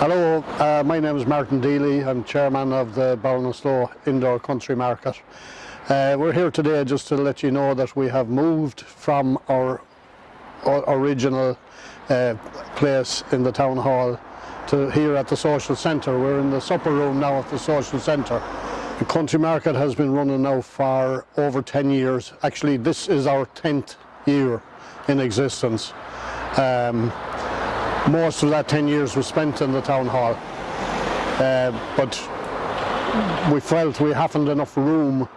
Hello, uh, my name is Martin Deely. I'm chairman of the Ballinasloe Indoor Country Market. Uh, we're here today just to let you know that we have moved from our, our original uh, place in the town hall to here at the social centre. We're in the supper room now at the social centre. The country market has been running now for over 10 years. Actually, this is our 10th year in existence. Um, most of that 10 years was spent in the town hall. Uh, but we felt we haven't enough room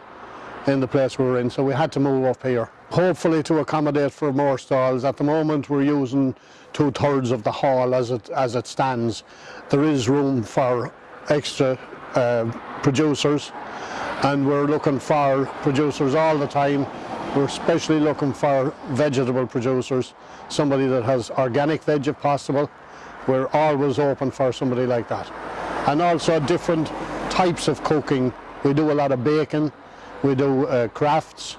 in the place we were in, so we had to move up here. Hopefully to accommodate for more stalls. At the moment we're using two thirds of the hall as it, as it stands. There is room for extra uh, producers and we're looking for producers all the time we're especially looking for vegetable producers, somebody that has organic veg if possible. We're always open for somebody like that. And also different types of cooking. We do a lot of baking, we do uh, crafts,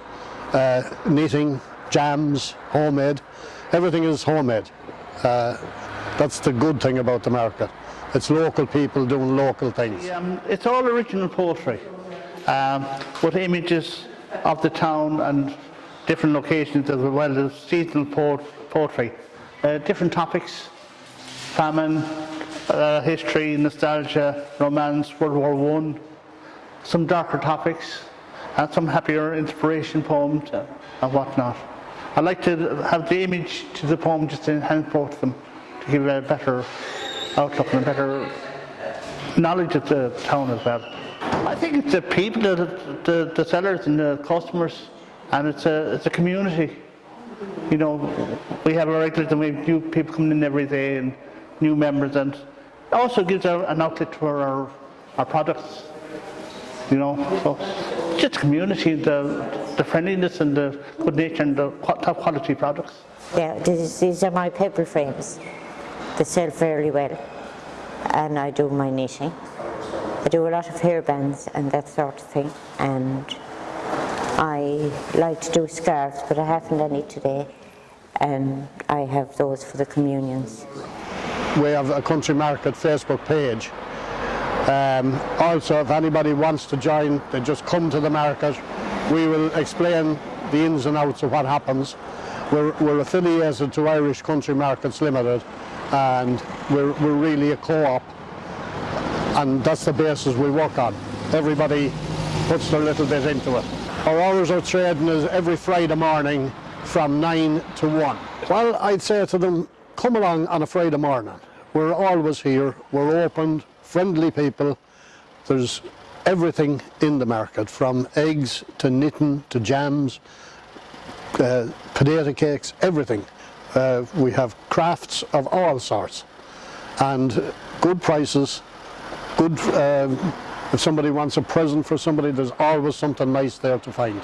uh, knitting, jams, homemade. Everything is homemade. Uh, that's the good thing about the market. It's local people doing local things. Um, it's all original poetry um, with images of the town and different locations as well as seasonal poetry. Uh, different topics, famine, uh, history, nostalgia, romance, World War One, some darker topics, and some happier inspiration poems and whatnot. I'd like to have the image to the poem just to enhance both of them, to give a better outlook and a better knowledge of the town as well. I think it's the people, the, the, the sellers and the customers, and it's a, it's a community. You know, we have a regulars and we have new people coming in every day and new members and it also gives an outlet for our, our products. You know, so just community, the, the friendliness and the good nature and the top quality products. Yeah, these, these are my paper frames. They sell fairly well and I do my knitting. I do a lot of hairbands and that sort of thing and I like to do scarves but I haven't any today and I have those for the communions. We have a Country Market Facebook page. Um, also if anybody wants to join they just come to the market. We will explain the ins and outs of what happens. We're, we're affiliated to Irish Country Markets Limited and we're, we're really a co-op and that's the basis we work on. Everybody puts their little bit into it. Our hours of trading is every Friday morning from 9 to 1. Well, I'd say to them, come along on a Friday morning. We're always here, we're open, friendly people. There's everything in the market, from eggs to knitting to jams, uh, potato cakes, everything. Uh, we have crafts of all sorts and good prices good, uh, if somebody wants a present for somebody, there's always something nice there to find.